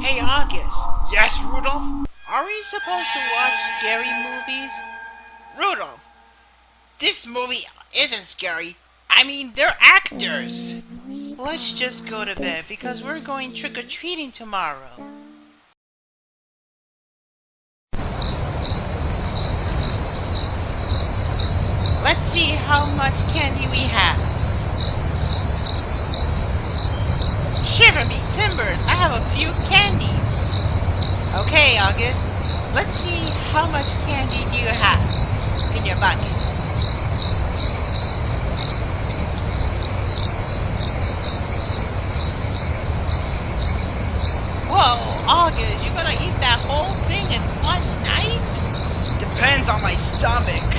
Hey, August. Yes, Rudolph? Are we supposed to watch scary movies? Rudolph, this movie isn't scary. I mean, they're actors. Let's just go to bed because we're going trick-or-treating tomorrow. Let's see how much candy we have. Shiver me timbers, I have a few candies. Okay, August, let's see how much candy do you have in your bucket. Whoa, August, you gonna eat that whole thing in one night? Depends on my stomach.